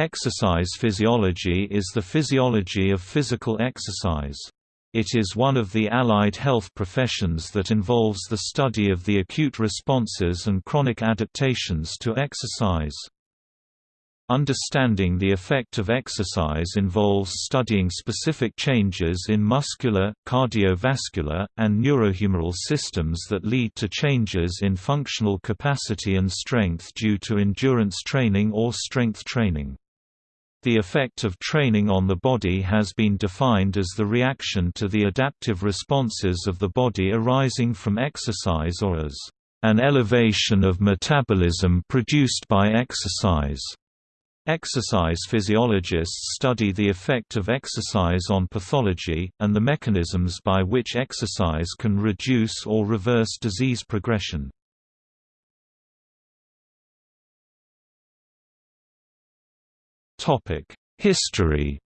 Exercise physiology is the physiology of physical exercise. It is one of the allied health professions that involves the study of the acute responses and chronic adaptations to exercise. Understanding the effect of exercise involves studying specific changes in muscular, cardiovascular, and neurohumoral systems that lead to changes in functional capacity and strength due to endurance training or strength training. The effect of training on the body has been defined as the reaction to the adaptive responses of the body arising from exercise or as an elevation of metabolism produced by exercise. Exercise physiologists study the effect of exercise on pathology, and the mechanisms by which exercise can reduce or reverse disease progression. History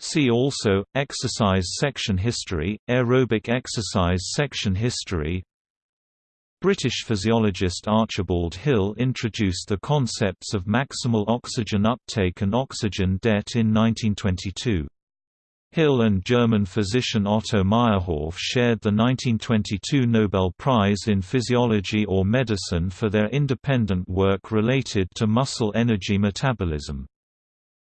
See also, exercise section history, aerobic exercise section history British physiologist Archibald Hill introduced the concepts of maximal oxygen uptake and oxygen debt in 1922. Hill and German physician Otto Meyerhof shared the 1922 Nobel Prize in Physiology or Medicine for their independent work related to muscle energy metabolism.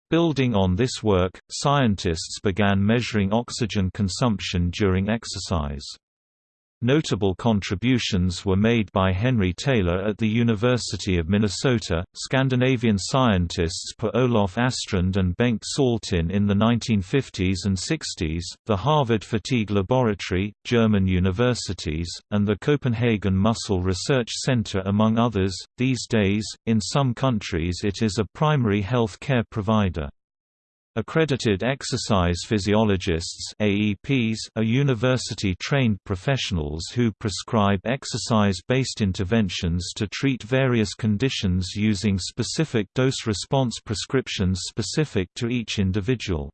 Building on this work, scientists began measuring oxygen consumption during exercise. Notable contributions were made by Henry Taylor at the University of Minnesota, Scandinavian scientists Per Olof Astrand and Bengt Saltin in the 1950s and 60s, the Harvard Fatigue Laboratory, German universities, and the Copenhagen Muscle Research Center among others. These days, in some countries it is a primary health care provider. Accredited exercise physiologists AEPs are university-trained professionals who prescribe exercise-based interventions to treat various conditions using specific dose-response prescriptions specific to each individual.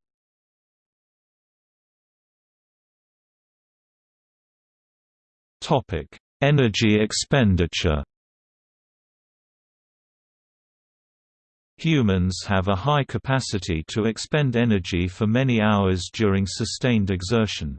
Energy expenditure Humans have a high capacity to expend energy for many hours during sustained exertion.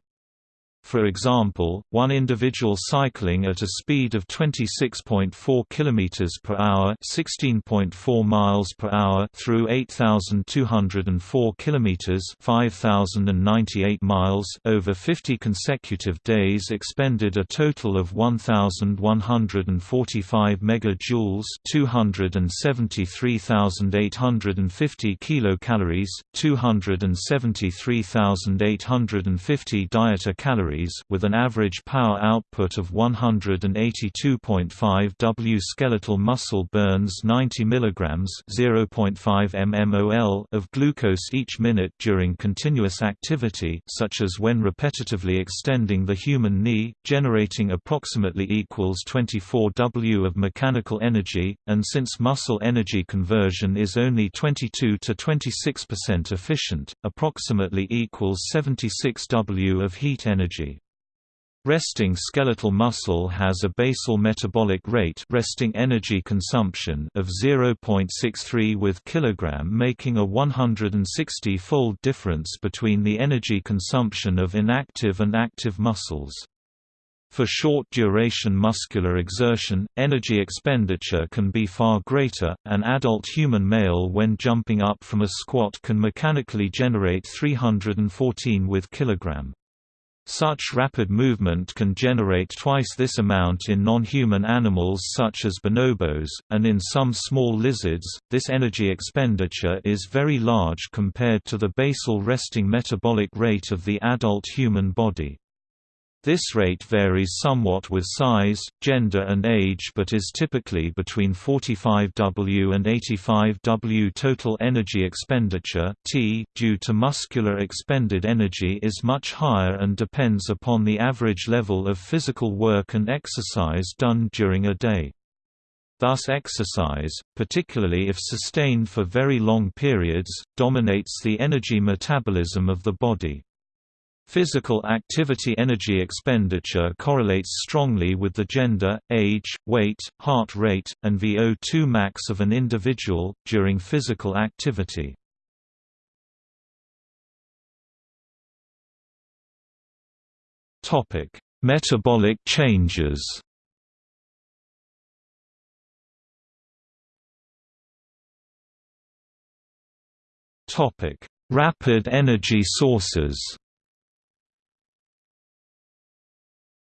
For example, one individual cycling at a speed of 26.4 km per hour, 16.4 miles per hour through 8204 km, 5098 miles over 50 consecutive days expended a total of 1145 megajoules, 273,850 kilocalories, 273,850 dieta calories with an average power output of 182.5 W. Skeletal muscle burns 90 mg (0.5 mmol) of glucose each minute during continuous activity such as when repetitively extending the human knee, generating approximately equals 24 W of mechanical energy, and since muscle energy conversion is only 22 to 26% efficient, approximately equals 76 W of heat energy. Resting skeletal muscle has a basal metabolic rate resting energy consumption of 0.63 with kilogram making a 160-fold difference between the energy consumption of inactive and active muscles. For short-duration muscular exertion, energy expenditure can be far greater. An adult human male when jumping up from a squat can mechanically generate 314 with kilogram. Such rapid movement can generate twice this amount in non-human animals such as bonobos, and in some small lizards, this energy expenditure is very large compared to the basal resting metabolic rate of the adult human body. This rate varies somewhat with size, gender and age but is typically between 45 W and 85 W total energy expenditure T, due to muscular expended energy is much higher and depends upon the average level of physical work and exercise done during a day. Thus exercise, particularly if sustained for very long periods, dominates the energy metabolism of the body. Physical activity energy expenditure correlates strongly with the gender, age, weight, heart rate, and VO2 max of an individual, during physical activity. Metabolic changes Rapid energy sources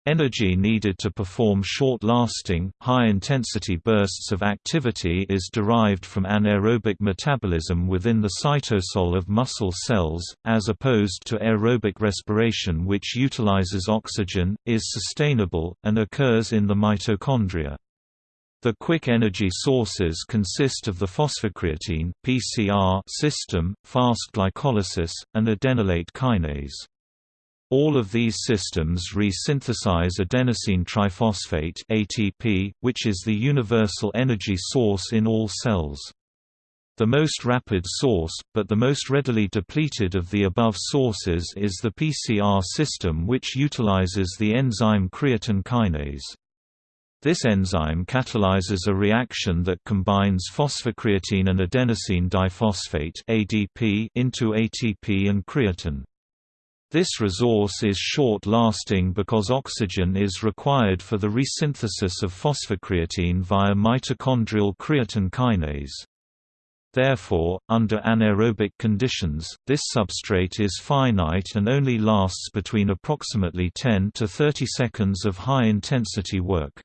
Energy needed to perform short-lasting, high-intensity bursts of activity is derived from anaerobic metabolism within the cytosol of muscle cells, as opposed to aerobic respiration which utilizes oxygen, is sustainable, and occurs in the mitochondria. The quick energy sources consist of the phosphocreatine (PCR) system, fast glycolysis, and adenylate kinase. All of these systems re-synthesize adenosine triphosphate ATP, which is the universal energy source in all cells. The most rapid source, but the most readily depleted of the above sources is the PCR system which utilizes the enzyme creatine kinase. This enzyme catalyzes a reaction that combines phosphocreatine and adenosine diphosphate ADP into ATP and creatine. This resource is short-lasting because oxygen is required for the resynthesis of phosphocreatine via mitochondrial creatine kinase. Therefore, under anaerobic conditions, this substrate is finite and only lasts between approximately 10 to 30 seconds of high-intensity work.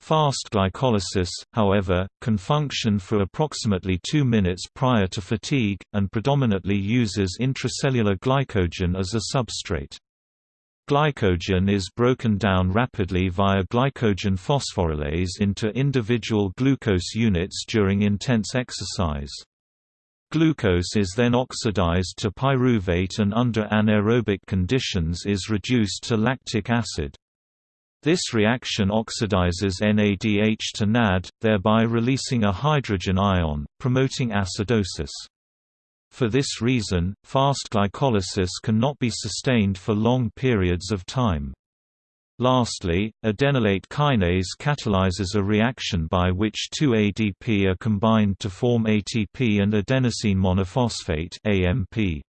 Fast glycolysis, however, can function for approximately 2 minutes prior to fatigue, and predominantly uses intracellular glycogen as a substrate. Glycogen is broken down rapidly via glycogen phosphorylase into individual glucose units during intense exercise. Glucose is then oxidized to pyruvate and under anaerobic conditions is reduced to lactic acid. This reaction oxidizes NADH to NAD, thereby releasing a hydrogen ion, promoting acidosis. For this reason, fast glycolysis cannot be sustained for long periods of time. Lastly, adenylate kinase catalyzes a reaction by which 2-ADP are combined to form ATP and adenosine monophosphate AMP.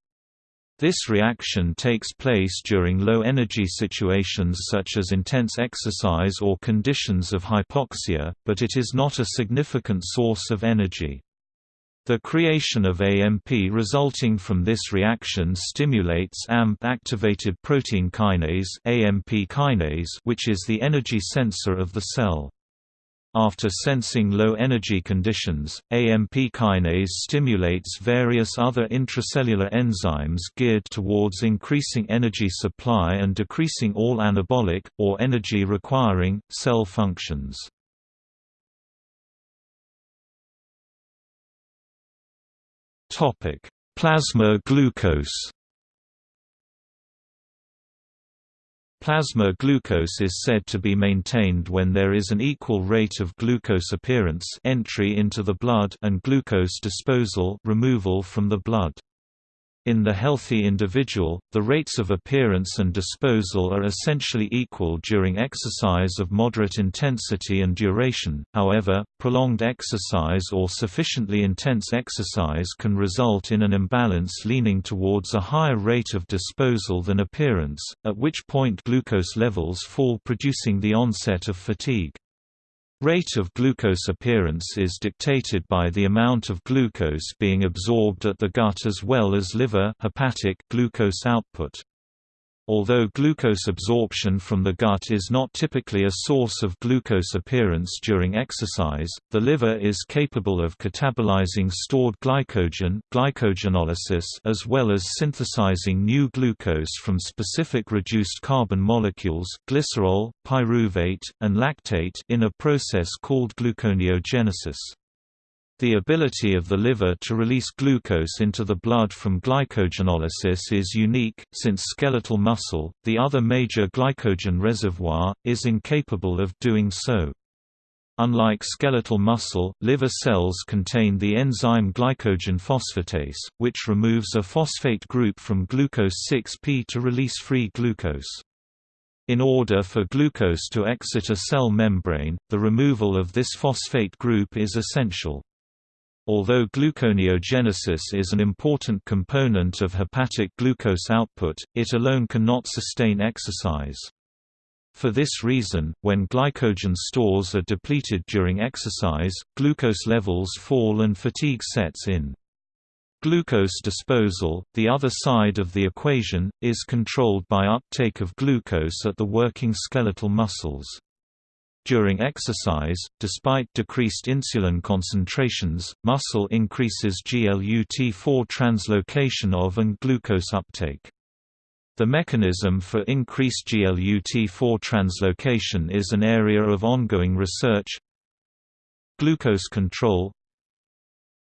This reaction takes place during low-energy situations such as intense exercise or conditions of hypoxia, but it is not a significant source of energy. The creation of AMP resulting from this reaction stimulates AMP-activated protein kinase, AMP kinase which is the energy sensor of the cell. After sensing low-energy conditions, AMP kinase stimulates various other intracellular enzymes geared towards increasing energy supply and decreasing all anabolic, or energy-requiring, cell functions. Plasma glucose Plasma glucose is said to be maintained when there is an equal rate of glucose appearance entry into the blood and glucose disposal removal from the blood. In the healthy individual, the rates of appearance and disposal are essentially equal during exercise of moderate intensity and duration, however, prolonged exercise or sufficiently intense exercise can result in an imbalance leaning towards a higher rate of disposal than appearance, at which point glucose levels fall producing the onset of fatigue. Rate of glucose appearance is dictated by the amount of glucose being absorbed at the gut as well as liver hepatic glucose output. Although glucose absorption from the gut is not typically a source of glucose appearance during exercise, the liver is capable of catabolizing stored glycogen glycogenolysis as well as synthesizing new glucose from specific reduced carbon molecules glycerol, pyruvate, and lactate in a process called gluconeogenesis. The ability of the liver to release glucose into the blood from glycogenolysis is unique, since skeletal muscle, the other major glycogen reservoir, is incapable of doing so. Unlike skeletal muscle, liver cells contain the enzyme glycogen phosphatase, which removes a phosphate group from glucose 6P to release free glucose. In order for glucose to exit a cell membrane, the removal of this phosphate group is essential. Although gluconeogenesis is an important component of hepatic glucose output, it alone cannot sustain exercise. For this reason, when glycogen stores are depleted during exercise, glucose levels fall and fatigue sets in. Glucose disposal, the other side of the equation, is controlled by uptake of glucose at the working skeletal muscles. During exercise, despite decreased insulin concentrations, muscle increases GLUT4 translocation of and glucose uptake. The mechanism for increased GLUT4 translocation is an area of ongoing research. Glucose control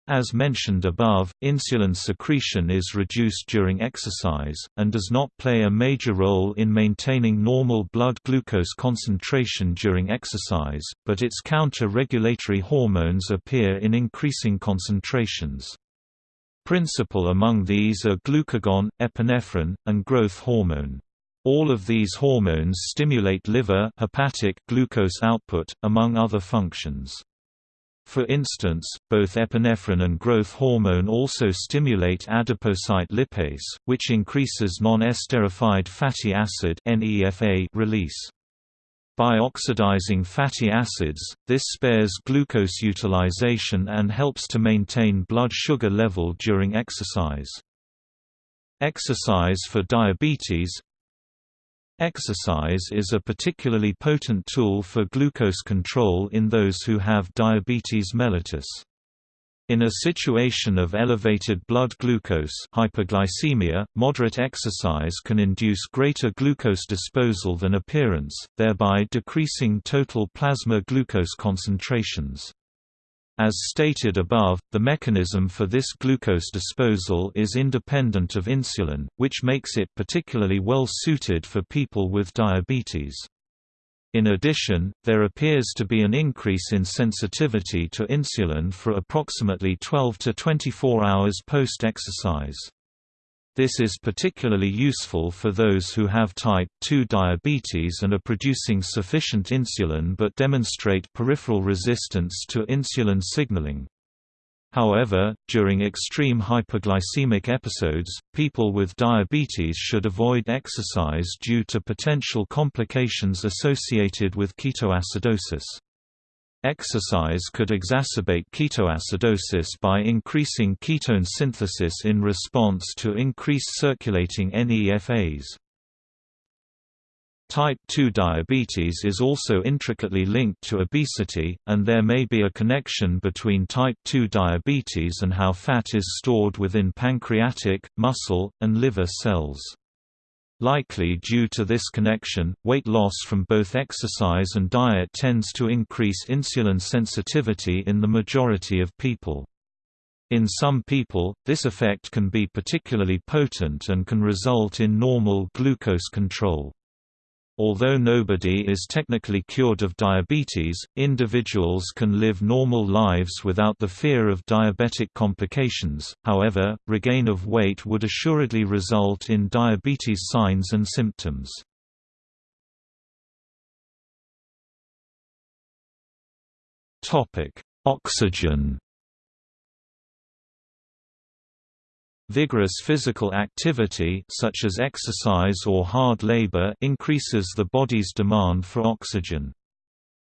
As mentioned above, insulin secretion is reduced during exercise, and does not play a major role in maintaining normal blood glucose concentration during exercise, but its counter-regulatory hormones appear in increasing concentrations. Principal among these are glucagon, epinephrine, and growth hormone. All of these hormones stimulate liver hepatic glucose output, among other functions. For instance, both epinephrine and growth hormone also stimulate adipocyte lipase, which increases non-esterified fatty acid release. By oxidizing fatty acids, this spares glucose utilization and helps to maintain blood sugar level during exercise. Exercise for diabetes Exercise is a particularly potent tool for glucose control in those who have diabetes mellitus. In a situation of elevated blood glucose hyperglycemia, moderate exercise can induce greater glucose disposal than appearance, thereby decreasing total plasma glucose concentrations. As stated above, the mechanism for this glucose disposal is independent of insulin, which makes it particularly well suited for people with diabetes. In addition, there appears to be an increase in sensitivity to insulin for approximately 12 to 24 hours post-exercise. This is particularly useful for those who have type 2 diabetes and are producing sufficient insulin but demonstrate peripheral resistance to insulin signaling. However, during extreme hyperglycemic episodes, people with diabetes should avoid exercise due to potential complications associated with ketoacidosis. Exercise could exacerbate ketoacidosis by increasing ketone synthesis in response to increased circulating NEFAs. Type 2 diabetes is also intricately linked to obesity, and there may be a connection between type 2 diabetes and how fat is stored within pancreatic, muscle, and liver cells. Likely due to this connection, weight loss from both exercise and diet tends to increase insulin sensitivity in the majority of people. In some people, this effect can be particularly potent and can result in normal glucose control. Although nobody is technically cured of diabetes, individuals can live normal lives without the fear of diabetic complications, however, regain of weight would assuredly result in diabetes signs and symptoms. Oxygen Vigorous physical activity such as exercise or hard labor increases the body's demand for oxygen.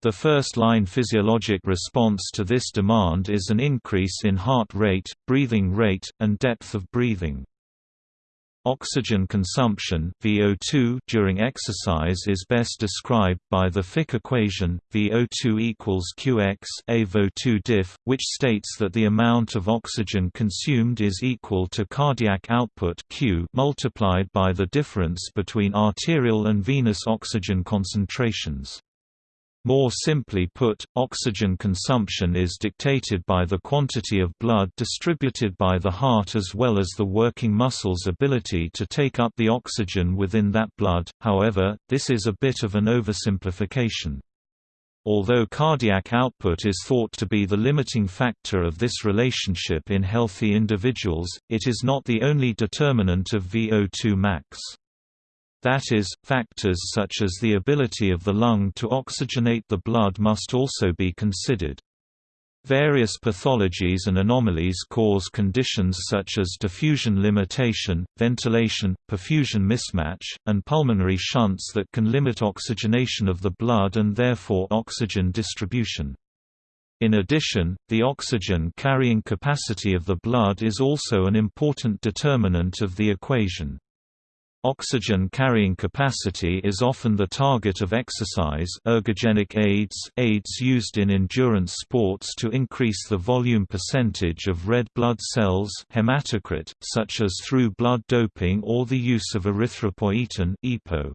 The first-line physiologic response to this demand is an increase in heart rate, breathing rate, and depth of breathing. Oxygen consumption VO2 during exercise is best described by the Fick equation, VO2 equals Qx A VO2 diff, which states that the amount of oxygen consumed is equal to cardiac output Q multiplied by the difference between arterial and venous oxygen concentrations. More simply put, oxygen consumption is dictated by the quantity of blood distributed by the heart as well as the working muscle's ability to take up the oxygen within that blood, however, this is a bit of an oversimplification. Although cardiac output is thought to be the limiting factor of this relationship in healthy individuals, it is not the only determinant of VO2 max. That is, factors such as the ability of the lung to oxygenate the blood must also be considered. Various pathologies and anomalies cause conditions such as diffusion limitation, ventilation, perfusion mismatch, and pulmonary shunts that can limit oxygenation of the blood and therefore oxygen distribution. In addition, the oxygen carrying capacity of the blood is also an important determinant of the equation. Oxygen carrying capacity is often the target of exercise ergogenic aids, aids used in endurance sports to increase the volume percentage of red blood cells hematocrit, such as through blood doping or the use of erythropoietin EPO.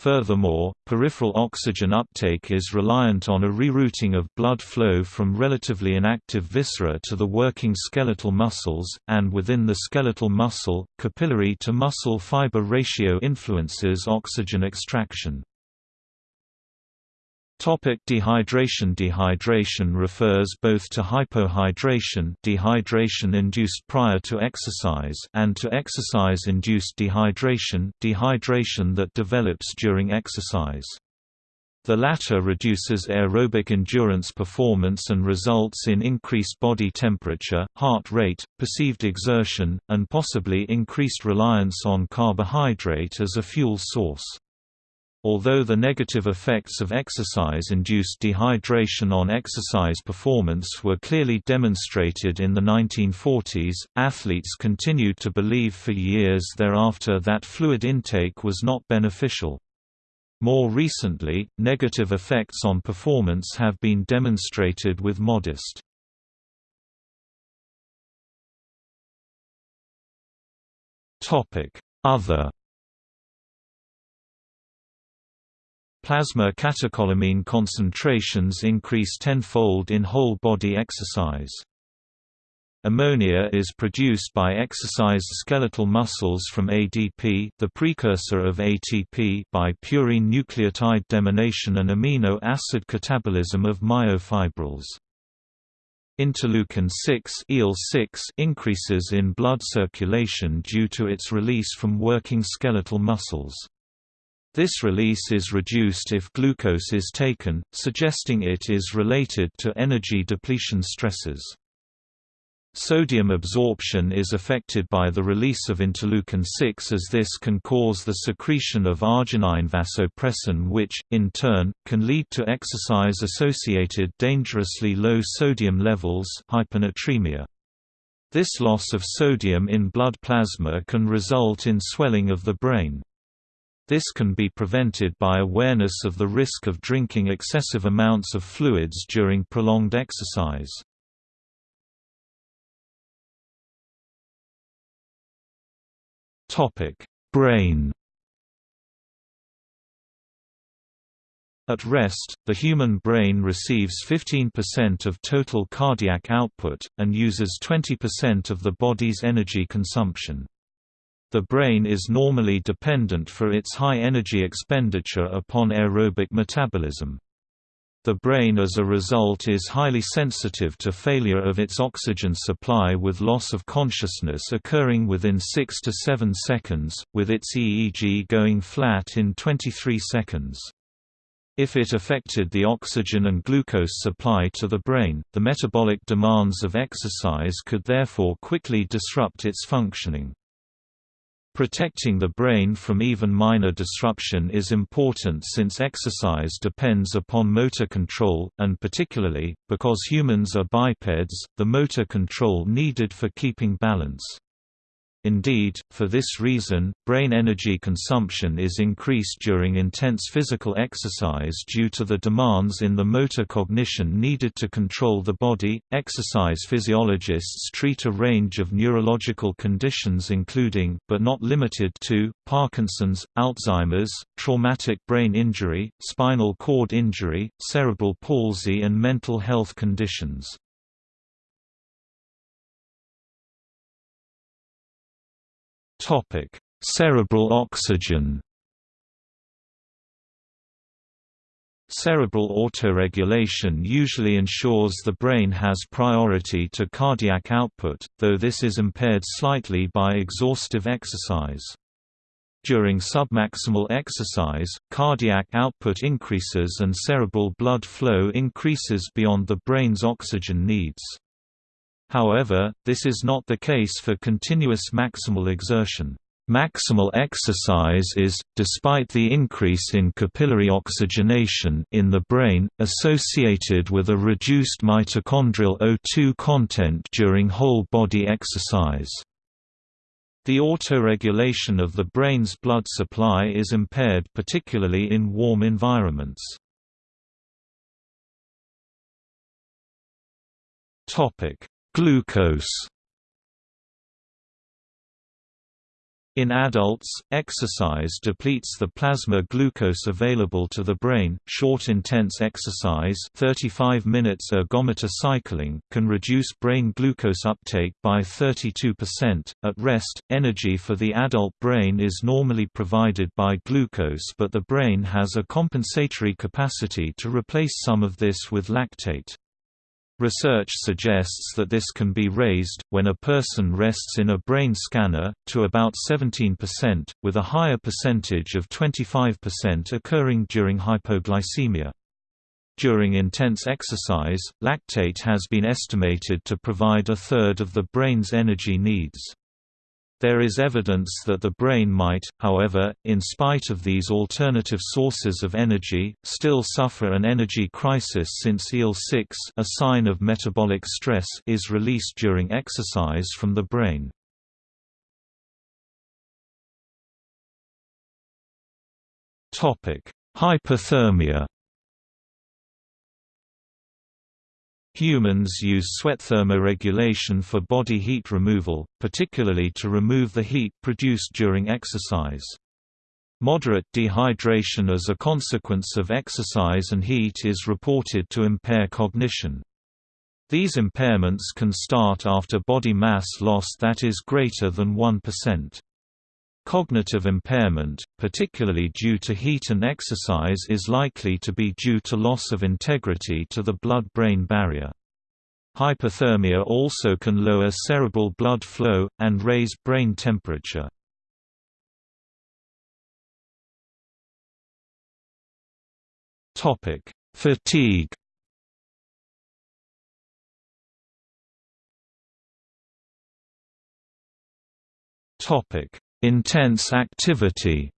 Furthermore, peripheral oxygen uptake is reliant on a rerouting of blood flow from relatively inactive viscera to the working skeletal muscles, and within the skeletal muscle, capillary to muscle fiber ratio influences oxygen extraction. Topic dehydration Dehydration refers both to hypohydration dehydration induced prior to exercise and to exercise-induced dehydration dehydration that develops during exercise. The latter reduces aerobic endurance performance and results in increased body temperature, heart rate, perceived exertion, and possibly increased reliance on carbohydrate as a fuel source. Although the negative effects of exercise-induced dehydration on exercise performance were clearly demonstrated in the 1940s, athletes continued to believe for years thereafter that fluid intake was not beneficial. More recently, negative effects on performance have been demonstrated with modest. Other Plasma catecholamine concentrations increase tenfold in whole-body exercise. Ammonia is produced by exercised skeletal muscles from ADP the precursor of ATP by purine nucleotide deamination and amino acid catabolism of myofibrils. Interleukin-6 increases in blood circulation due to its release from working skeletal muscles. This release is reduced if glucose is taken, suggesting it is related to energy depletion stresses. Sodium absorption is affected by the release of interleukin-6 as this can cause the secretion of arginine vasopressin which, in turn, can lead to exercise-associated dangerously low sodium levels hyponatremia. This loss of sodium in blood plasma can result in swelling of the brain. This can be prevented by awareness of the risk of drinking excessive amounts of fluids during prolonged exercise. Brain At rest, the human brain receives 15% of total cardiac output, and uses 20% of the body's energy consumption. The brain is normally dependent for its high energy expenditure upon aerobic metabolism. The brain as a result is highly sensitive to failure of its oxygen supply with loss of consciousness occurring within 6 to 7 seconds, with its EEG going flat in 23 seconds. If it affected the oxygen and glucose supply to the brain, the metabolic demands of exercise could therefore quickly disrupt its functioning. Protecting the brain from even minor disruption is important since exercise depends upon motor control, and particularly, because humans are bipeds, the motor control needed for keeping balance. Indeed, for this reason, brain energy consumption is increased during intense physical exercise due to the demands in the motor cognition needed to control the body. Exercise physiologists treat a range of neurological conditions including, but not limited to, Parkinson's, Alzheimer's, traumatic brain injury, spinal cord injury, cerebral palsy and mental health conditions. Topic: Cerebral oxygen. Cerebral autoregulation usually ensures the brain has priority to cardiac output, though this is impaired slightly by exhaustive exercise. During submaximal exercise, cardiac output increases and cerebral blood flow increases beyond the brain's oxygen needs. However, this is not the case for continuous maximal exertion. Maximal exercise is, despite the increase in capillary oxygenation in the brain, associated with a reduced mitochondrial O2 content during whole-body exercise. The autoregulation of the brain's blood supply is impaired particularly in warm environments. Glucose In adults, exercise depletes the plasma glucose available to the brain. Short intense exercise, 35 minutes ergometer cycling, can reduce brain glucose uptake by 32%. At rest, energy for the adult brain is normally provided by glucose, but the brain has a compensatory capacity to replace some of this with lactate. Research suggests that this can be raised, when a person rests in a brain scanner, to about 17%, with a higher percentage of 25% occurring during hypoglycemia. During intense exercise, lactate has been estimated to provide a third of the brain's energy needs. There is evidence that the brain might, however, in spite of these alternative sources of energy, still suffer an energy crisis since IL-6 a sign of metabolic stress is released during exercise from the brain. Hyperthermia Humans use sweat thermoregulation for body heat removal, particularly to remove the heat produced during exercise. Moderate dehydration as a consequence of exercise and heat is reported to impair cognition. These impairments can start after body mass loss that is greater than 1%. Cognitive impairment, particularly due to heat and exercise is likely to be due to loss of integrity to the blood-brain barrier. Hyperthermia also can lower cerebral blood flow, and raise brain temperature. Fatigue Topic Intense activity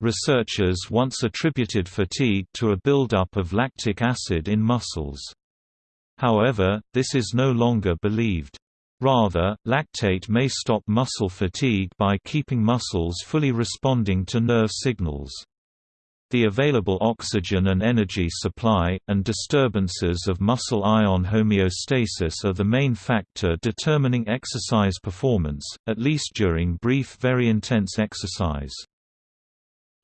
Researchers once attributed fatigue to a buildup of lactic acid in muscles. However, this is no longer believed. Rather, lactate may stop muscle fatigue by keeping muscles fully responding to nerve signals. The available oxygen and energy supply, and disturbances of muscle ion homeostasis are the main factor determining exercise performance, at least during brief very intense exercise.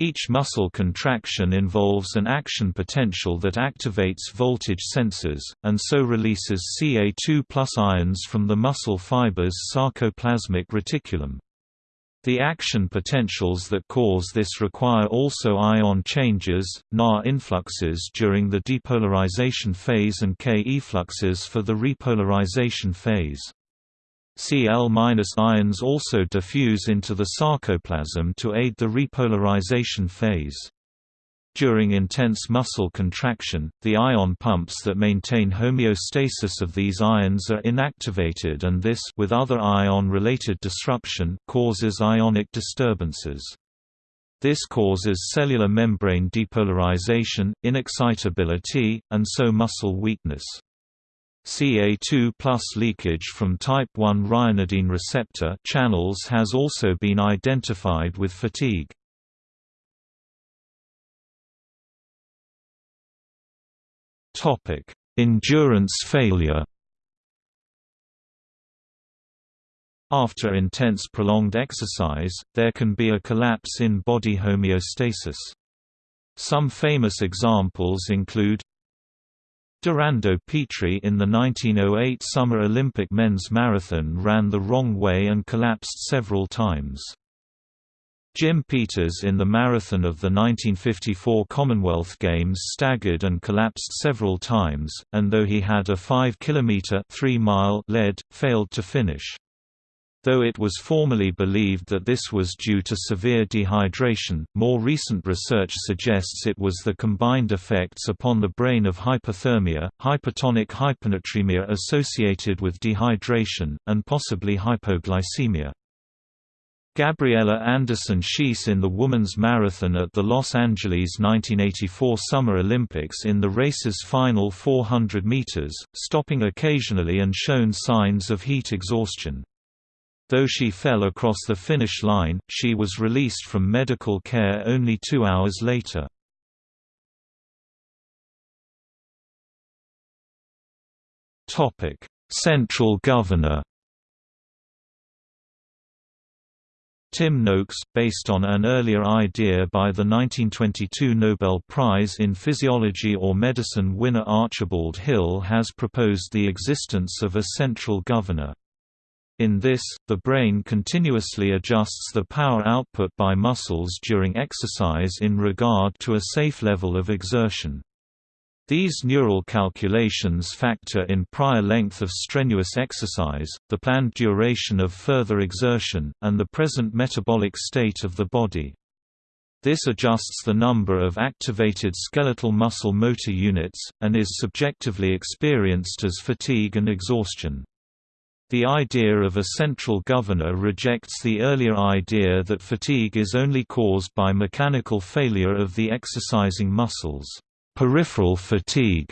Each muscle contraction involves an action potential that activates voltage sensors, and so releases Ca2 ions from the muscle fiber's sarcoplasmic reticulum. The action potentials that cause this require also ion changes, Na influxes during the depolarization phase and K effluxes for the repolarization phase. Cl- ions also diffuse into the sarcoplasm to aid the repolarization phase. During intense muscle contraction, the ion pumps that maintain homeostasis of these ions are inactivated and this with other ion-related disruption causes ionic disturbances. This causes cellular membrane depolarization, inexcitability, and so muscle weakness. Ca2 leakage from type 1 ryanodine receptor channels has also been identified with fatigue. Endurance failure. After intense prolonged exercise, there can be a collapse in body homeostasis. Some famous examples include Dorando Pietri in the 1908 Summer Olympic men's marathon ran the wrong way and collapsed several times. Jim Peters in the marathon of the 1954 Commonwealth Games staggered and collapsed several times, and though he had a 5 km 3 mile lead, failed to finish. Though it was formerly believed that this was due to severe dehydration, more recent research suggests it was the combined effects upon the brain of hyperthermia, hypertonic hyponatremia associated with dehydration, and possibly hypoglycemia. Gabriela Andersen Schiess in the women's marathon at the Los Angeles 1984 Summer Olympics in the race's final 400 meters, stopping occasionally and shown signs of heat exhaustion. Though she fell across the finish line, she was released from medical care only two hours later. Central governor Tim Noakes, based on an earlier idea by the 1922 Nobel Prize in Physiology or Medicine winner Archibald Hill has proposed the existence of a central governor. In this, the brain continuously adjusts the power output by muscles during exercise in regard to a safe level of exertion. These neural calculations factor in prior length of strenuous exercise, the planned duration of further exertion, and the present metabolic state of the body. This adjusts the number of activated skeletal muscle motor units, and is subjectively experienced as fatigue and exhaustion. The idea of a central governor rejects the earlier idea that fatigue is only caused by mechanical failure of the exercising muscles peripheral fatigue.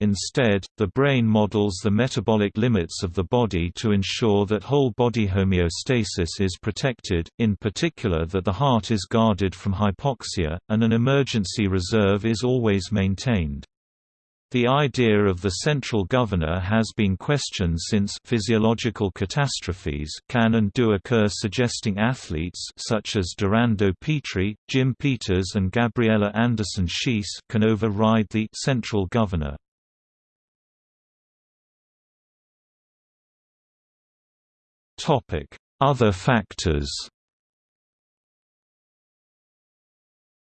Instead, the brain models the metabolic limits of the body to ensure that whole body homeostasis is protected, in particular that the heart is guarded from hypoxia, and an emergency reserve is always maintained. The idea of the central governor has been questioned since physiological catastrophes can and do occur suggesting athletes such as Dorando Pietri, Jim Peters and Gabriela Andersen Schiess can override the central governor. Other factors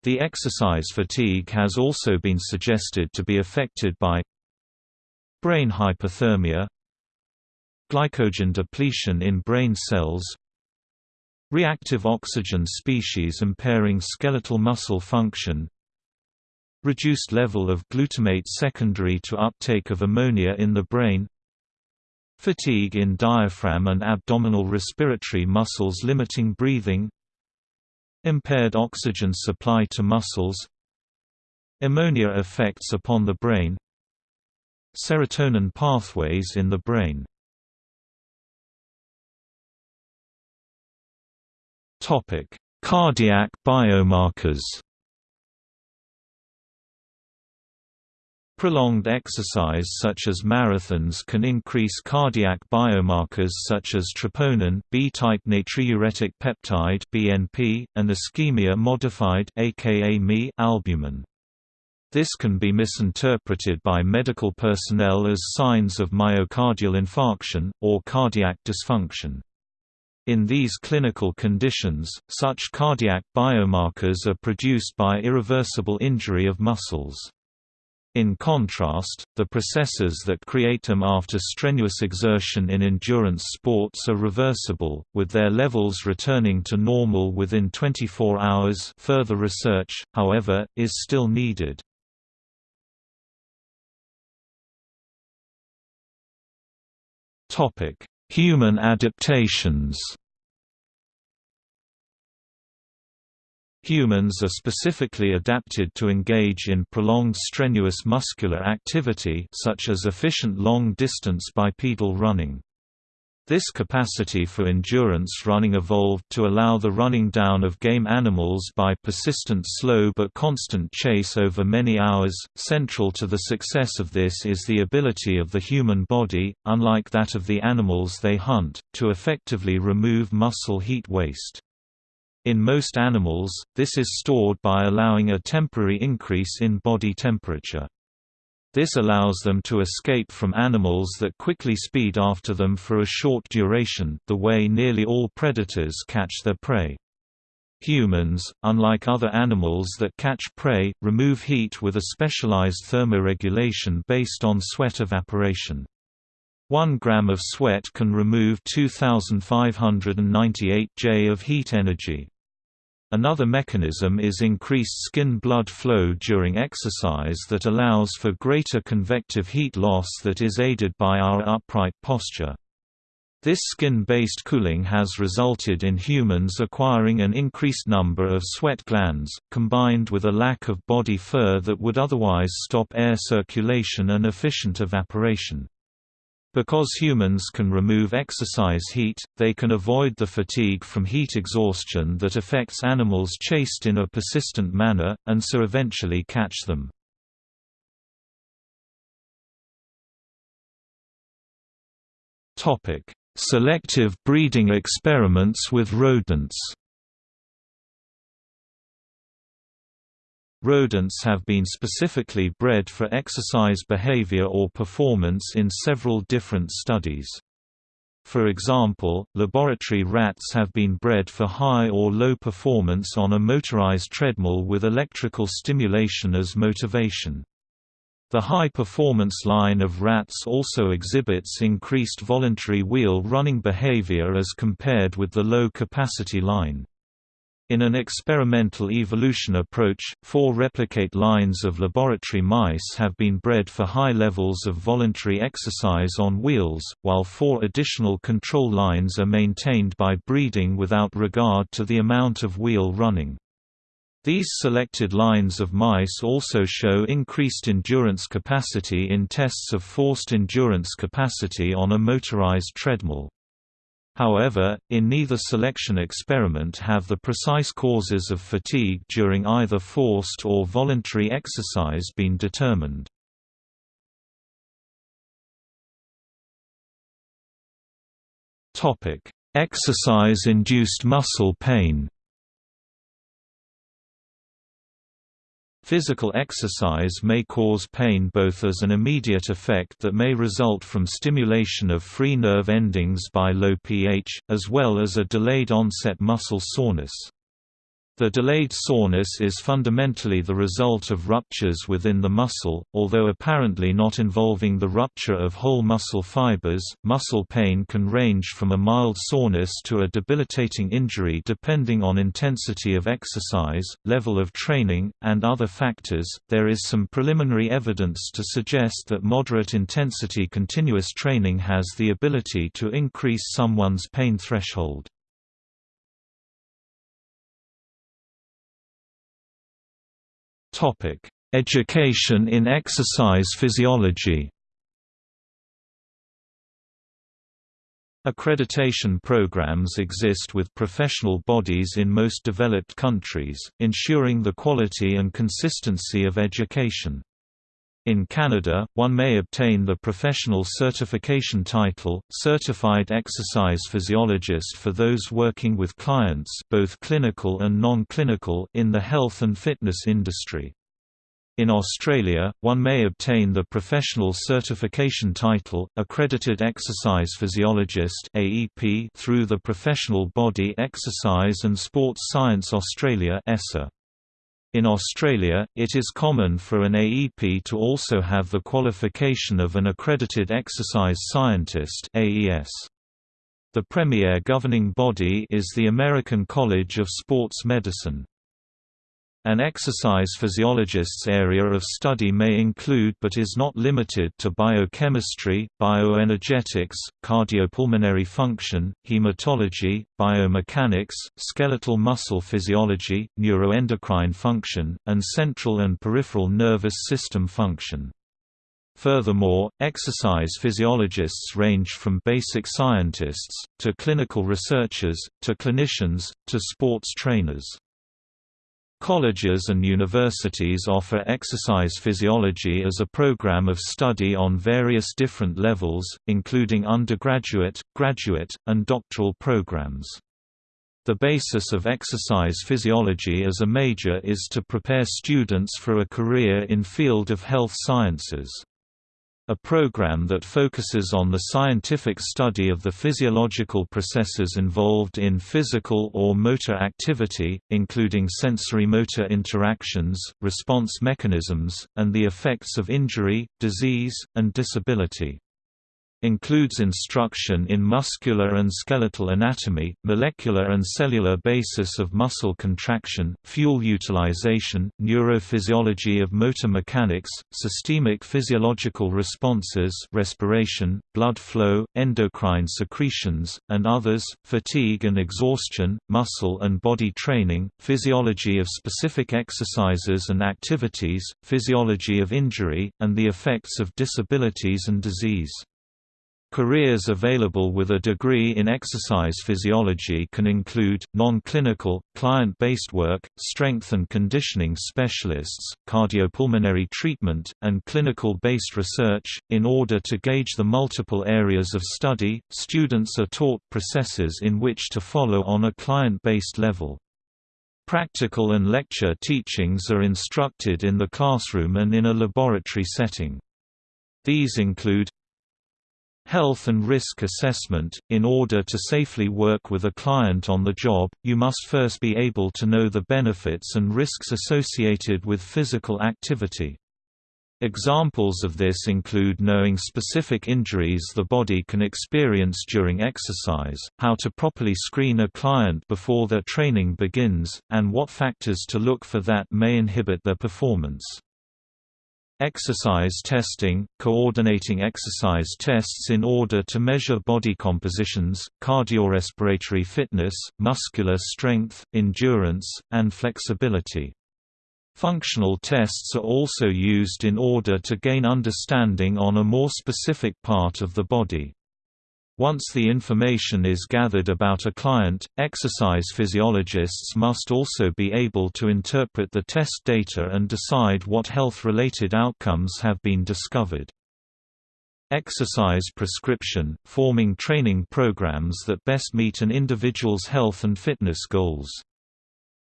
The exercise fatigue has also been suggested to be affected by brain hyperthermia, glycogen depletion in brain cells, reactive oxygen species impairing skeletal muscle function, reduced level of glutamate secondary to uptake of ammonia in the brain, fatigue in diaphragm and abdominal respiratory muscles limiting breathing, Impaired oxygen supply to muscles Ammonia effects upon the brain Serotonin pathways in the brain. Topic Cardiac biomarkers Prolonged exercise such as marathons can increase cardiac biomarkers such as troponin, B-type natriuretic peptide (BNP), and ischemia-modified aka albumin. This can be misinterpreted by medical personnel as signs of myocardial infarction, or cardiac dysfunction. In these clinical conditions, such cardiac biomarkers are produced by irreversible injury of muscles. In contrast, the processes that create them after strenuous exertion in endurance sports are reversible, with their levels returning to normal within 24 hours further research, however, is still needed. Human adaptations Humans are specifically adapted to engage in prolonged strenuous muscular activity such as efficient long-distance bipedal running. This capacity for endurance running evolved to allow the running down of game animals by persistent slow but constant chase over many hours. Central to the success of this is the ability of the human body, unlike that of the animals they hunt, to effectively remove muscle heat waste. In most animals, this is stored by allowing a temporary increase in body temperature. This allows them to escape from animals that quickly speed after them for a short duration the way nearly all predators catch their prey. Humans, unlike other animals that catch prey, remove heat with a specialized thermoregulation based on sweat evaporation. 1 gram of sweat can remove 2598 J of heat energy. Another mechanism is increased skin blood flow during exercise that allows for greater convective heat loss that is aided by our upright posture. This skin-based cooling has resulted in humans acquiring an increased number of sweat glands, combined with a lack of body fur that would otherwise stop air circulation and efficient evaporation. Because humans can remove exercise heat, they can avoid the fatigue from heat exhaustion that affects animals chased in a persistent manner, and so eventually catch them. Selective breeding experiments with rodents Rodents have been specifically bred for exercise behavior or performance in several different studies. For example, laboratory rats have been bred for high or low performance on a motorized treadmill with electrical stimulation as motivation. The high-performance line of rats also exhibits increased voluntary wheel running behavior as compared with the low-capacity line. In an experimental evolution approach, four replicate lines of laboratory mice have been bred for high levels of voluntary exercise on wheels, while four additional control lines are maintained by breeding without regard to the amount of wheel running. These selected lines of mice also show increased endurance capacity in tests of forced endurance capacity on a motorized treadmill. However, in neither selection experiment have the precise causes of fatigue during either forced or voluntary exercise been determined. Exercise-induced muscle pain Physical exercise may cause pain both as an immediate effect that may result from stimulation of free nerve endings by low pH, as well as a delayed onset muscle soreness. The delayed soreness is fundamentally the result of ruptures within the muscle, although apparently not involving the rupture of whole muscle fibers. Muscle pain can range from a mild soreness to a debilitating injury depending on intensity of exercise, level of training, and other factors. There is some preliminary evidence to suggest that moderate intensity continuous training has the ability to increase someone's pain threshold. Topic: Education in exercise physiology. Accreditation programs exist with professional bodies in most developed countries, ensuring the quality and consistency of education. In Canada, one may obtain the professional certification title, Certified Exercise Physiologist for those working with clients both clinical and non-clinical in the health and fitness industry. In Australia, one may obtain the professional certification title, Accredited Exercise Physiologist through the professional body Exercise and Sports Science Australia (ESSA). In Australia, it is common for an AEP to also have the qualification of an Accredited Exercise Scientist. The premier governing body is the American College of Sports Medicine. An exercise physiologist's area of study may include but is not limited to biochemistry, bioenergetics, cardiopulmonary function, hematology, biomechanics, skeletal muscle physiology, neuroendocrine function, and central and peripheral nervous system function. Furthermore, exercise physiologists range from basic scientists, to clinical researchers, to clinicians, to sports trainers. Colleges and universities offer exercise physiology as a program of study on various different levels, including undergraduate, graduate, and doctoral programs. The basis of exercise physiology as a major is to prepare students for a career in field of health sciences. A program that focuses on the scientific study of the physiological processes involved in physical or motor activity, including sensory-motor interactions, response mechanisms, and the effects of injury, disease, and disability includes instruction in muscular and skeletal anatomy, molecular and cellular basis of muscle contraction, fuel utilization, neurophysiology of motor mechanics, systemic physiological responses respiration, blood flow, endocrine secretions, and others, fatigue and exhaustion, muscle and body training, physiology of specific exercises and activities, physiology of injury, and the effects of disabilities and disease. Careers available with a degree in exercise physiology can include, non-clinical, client-based work, strength and conditioning specialists, cardiopulmonary treatment, and clinical-based research. In order to gauge the multiple areas of study, students are taught processes in which to follow on a client-based level. Practical and lecture teachings are instructed in the classroom and in a laboratory setting. These include Health and risk assessment – In order to safely work with a client on the job, you must first be able to know the benefits and risks associated with physical activity. Examples of this include knowing specific injuries the body can experience during exercise, how to properly screen a client before their training begins, and what factors to look for that may inhibit their performance. Exercise testing – coordinating exercise tests in order to measure body compositions, cardiorespiratory fitness, muscular strength, endurance, and flexibility. Functional tests are also used in order to gain understanding on a more specific part of the body. Once the information is gathered about a client, exercise physiologists must also be able to interpret the test data and decide what health-related outcomes have been discovered. Exercise prescription, forming training programs that best meet an individual's health and fitness goals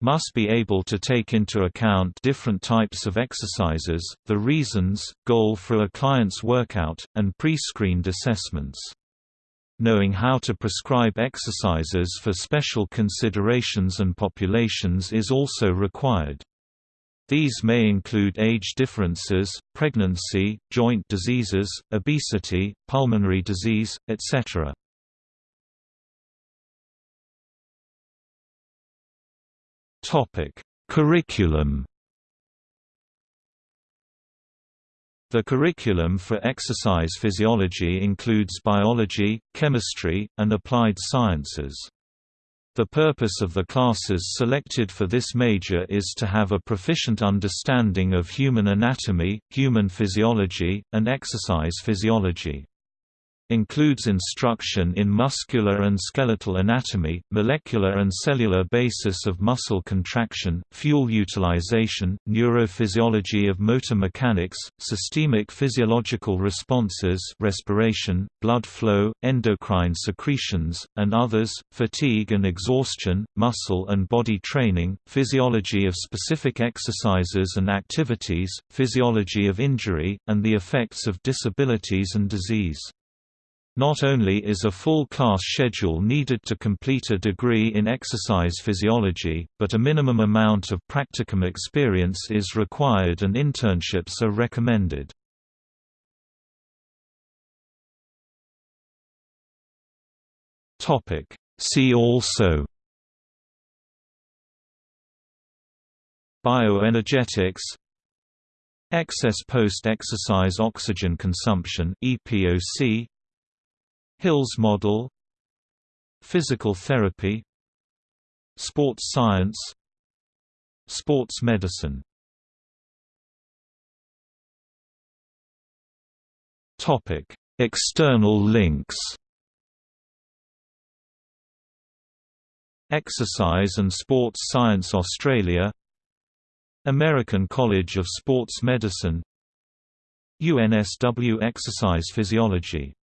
must be able to take into account different types of exercises, the reasons, goal for a client's workout, and pre-screened assessments. Knowing how to prescribe exercises for special considerations and populations is also required. These may include age differences, pregnancy, joint diseases, obesity, pulmonary disease, etc. Curriculum The curriculum for exercise physiology includes biology, chemistry, and applied sciences. The purpose of the classes selected for this major is to have a proficient understanding of human anatomy, human physiology, and exercise physiology includes instruction in muscular and skeletal anatomy, molecular and cellular basis of muscle contraction, fuel utilization, neurophysiology of motor mechanics, systemic physiological responses respiration, blood flow, endocrine secretions, and others, fatigue and exhaustion, muscle and body training, physiology of specific exercises and activities, physiology of injury, and the effects of disabilities and disease. Not only is a full class schedule needed to complete a degree in exercise physiology, but a minimum amount of practicum experience is required and internships are recommended. See also Bioenergetics Excess post-exercise oxygen consumption EPOC Hill's model Physical therapy Sports science Sports medicine. External links. Exercise and Sports Science Australia American College of Sports Medicine UNSW Exercise Physiology